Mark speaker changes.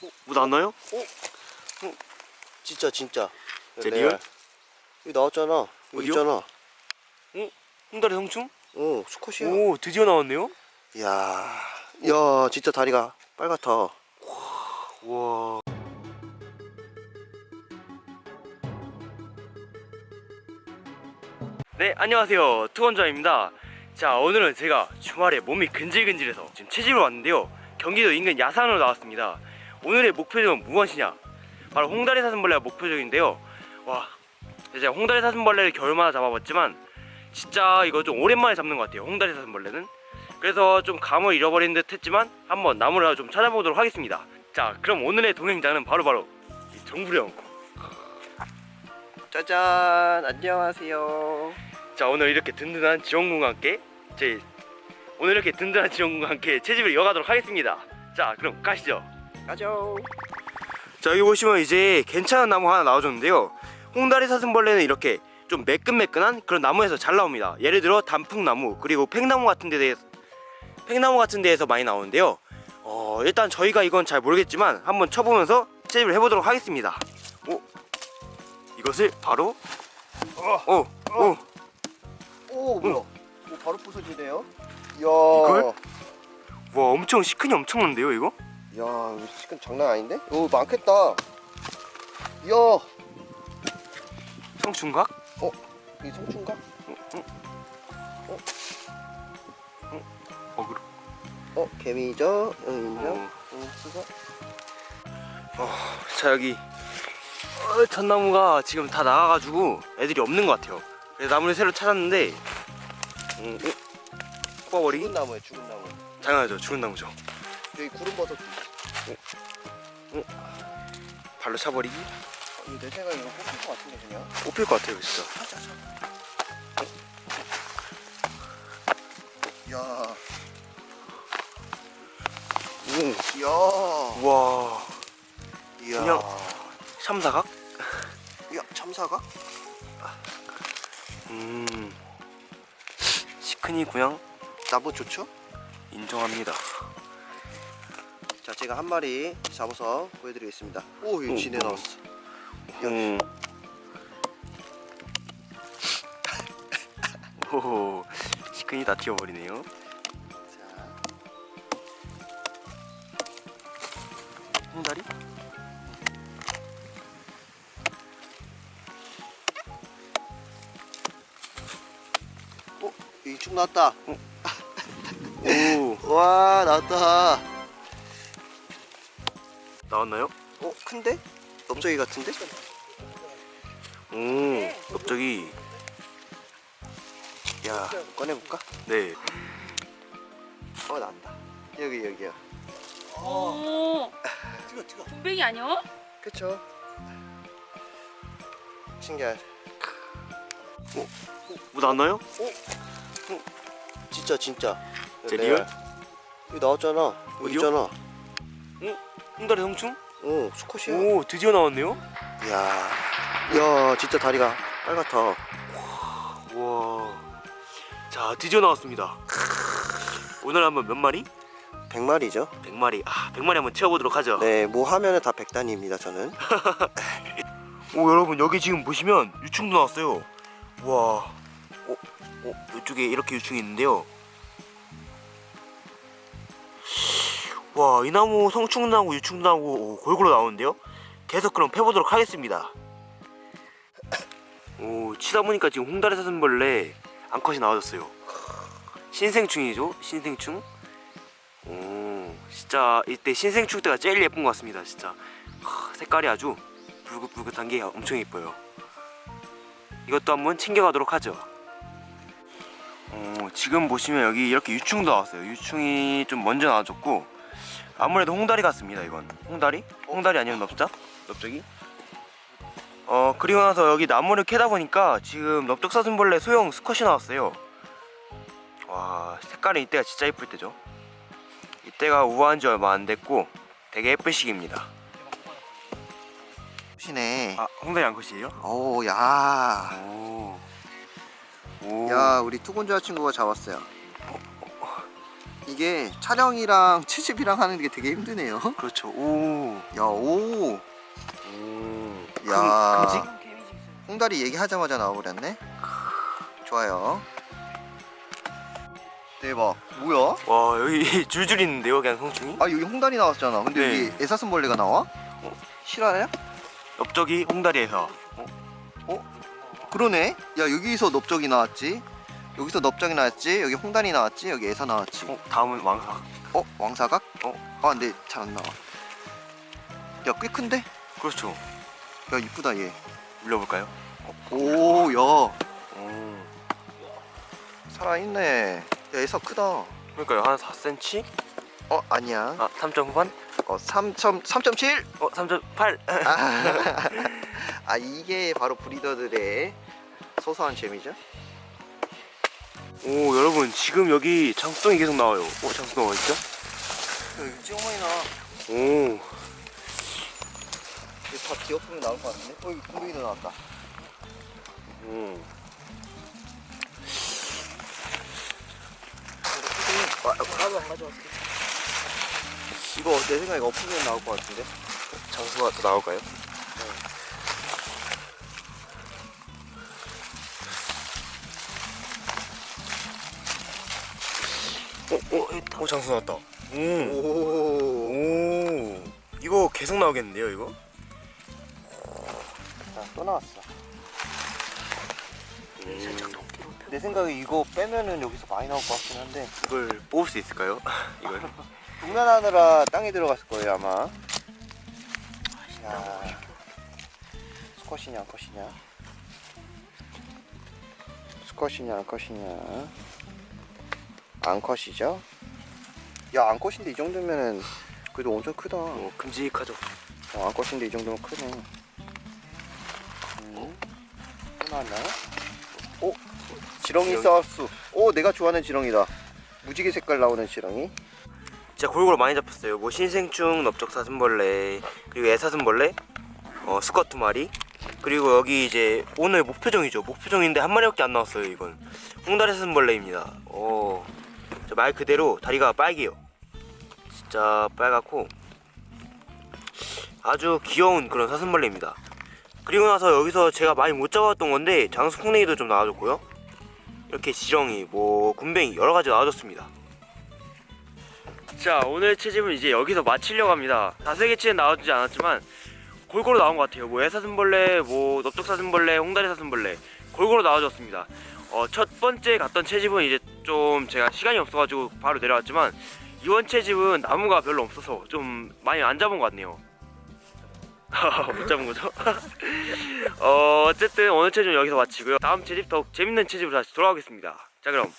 Speaker 1: 뭐 나왔나요?
Speaker 2: 진짜 진짜
Speaker 1: 진짜.
Speaker 2: 레알.
Speaker 1: real?
Speaker 2: 여기 나왔잖아.
Speaker 1: 어디요?
Speaker 2: 여기 있잖아.
Speaker 1: 홍다리 성충?
Speaker 2: 어 수컷이야.
Speaker 1: 오 드디어 나왔네요?
Speaker 2: 이야 야 진짜 다리가 빨갛다.
Speaker 1: 와. 네 안녕하세요. 투건자입니다. 자 오늘은 제가 주말에 몸이 근질근질해서 지금 채집을 왔는데요. 경기도 인근 야산으로 나왔습니다 오늘의 목표는 무엇이냐? 바로 홍다리 사슴벌레가 목표적인데요. 와 제가 홍다리 사슴벌레를 겨울마다 잡아봤지만 진짜 이거 좀 오랜만에 잡는 것 같아요 홍다리 사슴벌레는. 그래서 좀 감을 잃어버린 듯 했지만 한번 나무를 좀 찾아보도록 하겠습니다. 자 그럼 오늘의 동행자는 바로바로 이 정부령.
Speaker 2: 짜잔 안녕하세요.
Speaker 1: 자 오늘 이렇게 든든한 지원군과 함께 제 오늘 이렇게 든든한 지원군과 함께 채집을 이어가도록 하겠습니다. 자 그럼 가시죠
Speaker 2: 가죠.
Speaker 1: 자 여기 보시면 이제 괜찮은 나무 하나 나와줬는데요. 홍다리 사슴벌레는 이렇게 좀 매끈매끈한 그런 나무에서 잘 나옵니다. 예를 들어 단풍나무 그리고 팽나무 같은 데에 팽나무 같은 데에서 많이 나오는데요. 어 일단 저희가 이건 잘 모르겠지만 한번 쳐보면서 채집을 해보도록 하겠습니다. 오 이것을 바로 어, 오, 오,
Speaker 2: 오 뭐야? 오 바로 부서지네요. 이야.
Speaker 1: 이걸? 와 엄청 시큰이 엄청난데요 이거?
Speaker 2: 야 이거 시간 장난 아닌데? 오 많겠다 이야
Speaker 1: 성충각?
Speaker 2: 이 성춘가?
Speaker 1: 어그로
Speaker 2: 어 개미죠? 응 인정?
Speaker 1: 어.
Speaker 2: 응 수고
Speaker 1: 자 여기 어, 전나무가 지금 다 나가가지고 애들이 없는 것 같아요 그래서 나무를 새로 찾았는데 음, 어? 뽑아버리기?
Speaker 2: 죽은 나무에 죽은 나무
Speaker 1: 당연하죠 죽은 나무죠
Speaker 2: 여기 구름버섯
Speaker 1: 발로 차버리기?
Speaker 2: 이거 내 생각에 이거 뽑힐 것 같은데 그냥.
Speaker 1: 뽑힐 것 같아요 진짜.
Speaker 2: 야.
Speaker 1: 오.
Speaker 2: 이야.
Speaker 1: 우와.
Speaker 2: 이야.
Speaker 1: 그냥- 참사각?
Speaker 2: 야 참사가?
Speaker 1: 음. 시큰이 구양
Speaker 2: 나무 좋죠?
Speaker 1: 인정합니다
Speaker 2: 자 제가 한 마리 잡아서 보여드리겠습니다 오 이거
Speaker 1: 오,
Speaker 2: 진해
Speaker 1: 오.
Speaker 2: 나왔어
Speaker 1: 음. 오 시큰이 다 튀어버리네요
Speaker 2: 자
Speaker 1: 홍다리?
Speaker 2: 어? 이축 나왔다 오와 나왔다
Speaker 1: 나왔나요?
Speaker 2: 어 큰데? 넓적이 같은데?
Speaker 1: 오 갑자기
Speaker 2: 야 꺼내볼까?
Speaker 1: 네
Speaker 2: 어 나왔다 여기 여기야
Speaker 3: 오,
Speaker 2: 뜨거 뜨거
Speaker 3: 군뱅이 아니야?
Speaker 2: 그쵸 신기해
Speaker 1: 뭐 나왔나요?
Speaker 2: 진짜 진짜
Speaker 1: 진짜
Speaker 2: 레알.
Speaker 1: real?
Speaker 2: 여기 나왔잖아 여기
Speaker 1: 어디요?
Speaker 2: 있잖아
Speaker 1: 홍다리 성충?
Speaker 2: 오 수컷이야.
Speaker 1: 오 드디어 나왔네요?
Speaker 2: 이야 이야 진짜 다리가 빨갛다.
Speaker 1: 와. 자 드디어 나왔습니다. 오늘 한번 몇 마리?
Speaker 2: 100마리죠.
Speaker 1: 100마리. 아 100마리 한번 채워보도록 하죠.
Speaker 2: 네뭐 하면은 다 백단위입니다 저는.
Speaker 1: 오 여러분 여기 지금 보시면 유충도 나왔어요. 와. 어, 어, 이쪽에 이렇게 유충이 있는데요 와 이 나무 성충 나고 유충 나고 오, 골고루 나오는데요? 계속 그럼 패보도록 하겠습니다. 오 치다 보니까 지금 홍다리 사슴벌레 암컷이 나와졌어요. 신생충이죠? 신생충? 오 진짜 이때 신생충 때가 제일 예쁜 것 같습니다 진짜. 하, 색깔이 아주 붉긋붉긋한 게 엄청 예뻐요. 이것도 한번 챙겨가도록 하죠. 어, 지금 보시면 여기 이렇게 유충도 나왔어요. 유충이 좀 먼저 나와줬고 아무래도 홍다리 같습니다 이건 홍다리? 홍다리 아니면 넙작? 넙작이? 어 그리고 나서 여기 나무를 캐다 보니까 지금 넙적사슴벌레 소형 수컷이 나왔어요 와 색깔이 이때가 진짜 예쁠 때죠 이때가 우아한 지 얼마 안 됐고 되게 예쁜 시기입니다
Speaker 2: 시네
Speaker 1: 아 홍다리 암컷이에요?
Speaker 2: 오야
Speaker 1: 오. 오.
Speaker 2: 야 우리 투곤자 친구가 잡았어요 이게 촬영이랑 채집이랑 하는 게 되게 힘드네요.
Speaker 1: 그렇죠. 오.
Speaker 2: 야, 오.
Speaker 1: 오.
Speaker 2: 야.
Speaker 1: 금,
Speaker 2: 홍다리 얘기하자마자 나와버렸네. 좋아요. 대박. 뭐야?
Speaker 1: 와 여기 줄줄 있는데요, 그냥 성충이?
Speaker 2: 아 여기 홍다리 나왔잖아. 근데
Speaker 1: 네.
Speaker 2: 여기 애사슴벌레가 나와? 실화야?
Speaker 1: 넓적이 홍다리에서.
Speaker 2: 그러네. 야 여기서 넓적이 나왔지. 여기서 넓적이 나왔지. 여기 홍다리 나왔지. 여기 애사 나왔지.
Speaker 1: 어, 다음은 왕사.
Speaker 2: 어 왕사각? 어? 아 근데 잘 안 나와. 야 꽤 큰데?
Speaker 1: 그렇죠.
Speaker 2: 야 이쁘다 얘.
Speaker 1: 물려볼까요?
Speaker 2: 오 야.
Speaker 1: 오.
Speaker 2: 살아있네. 야 애사 크다.
Speaker 1: 그러니까요, 한 4cm?
Speaker 2: 어 아니야.
Speaker 1: 아, 3점 후반?
Speaker 2: 어 3점 3.7.
Speaker 1: 어, 3.8.
Speaker 2: 아, 아 이게 바로 브리더들의 소소한 재미죠?
Speaker 1: 오, 여러분 지금 여기 장수동이 계속 나와요. 오, 장수동 어딨죠?
Speaker 2: 여기 찌어머니 나.
Speaker 1: 오.
Speaker 2: 이거 다 기어프면 나올 것 같은데? 어 여기 공룡이도 나왔다. 가져왔어. 이거 내 생각에 엎으면 나올 것 같은데?
Speaker 1: 장수가 또 나올까요? 어, 어, 어, 장수 나왔다. 오.
Speaker 2: 오.
Speaker 1: 오. 이거 계속 나오겠는데요, 이거?
Speaker 2: 자, 또 나왔어.
Speaker 1: 살짝
Speaker 2: 내 생각에 이거 빼면은 여기서 많이 나올 것 같긴 한데
Speaker 1: 이걸 뽑을 수 있을까요? 이걸.
Speaker 2: 동면하느라 땅에 들어갔을 거예요 아마. 야. 스쿼시냐 안 컷이냐? 스쿼시냐 안 컷이냐? 안 컷이죠? 야안 컷인데 이 정도면은 그래도 엄청 크다.
Speaker 1: 어, 큼직하죠.
Speaker 2: 어, 안 컷인데 이 정도면 크네. 음. 또 나왔나요? 오, 지렁이
Speaker 1: 지렁이.
Speaker 2: 사우스. 오, 내가 좋아하는 지렁이다. 무지개 색깔 나오는 지렁이.
Speaker 1: 진짜 골고루 많이 잡혔어요. 뭐 신생충, 넓적사슴벌레, 그리고 애사슴벌레, 어, 스쿼 두 마리, 그리고 여기 이제 오늘 목표종이죠. 목표종인데 한 마리밖에 안 나왔어요. 이건 홍다리 사슴벌레입니다. 어, 저 말 그대로 다리가 빨개요. 진짜 빨갛고 아주 귀여운 그런 사슴벌레입니다. 그리고 나서 여기서 제가 많이 못 잡았던 건데 장수콩냉이도 좀 나와줬고요. 이렇게 지렁이, 뭐 군뱅이 여러 가지 나와줬습니다. 자 오늘 채집은 이제 여기서 마치려고 합니다 다세개치는 나와주지 않았지만 골고루 나온 것 같아요 뭐 애사슴벌레 뭐 넓적사슴벌레 홍다리 사슴벌레 골고루 나와줬습니다 어, 첫 번째 갔던 채집은 이제 좀 제가 시간이 없어가지고 바로 내려왔지만 이번 채집은 나무가 별로 없어서 좀 많이 안 잡은 것 같네요. 못 잡은 거죠? 어, 어쨌든 오늘 채집은 여기서 마치고요. 다음 채집 더욱 재밌는 채집으로 다시 돌아오겠습니다. 자 그럼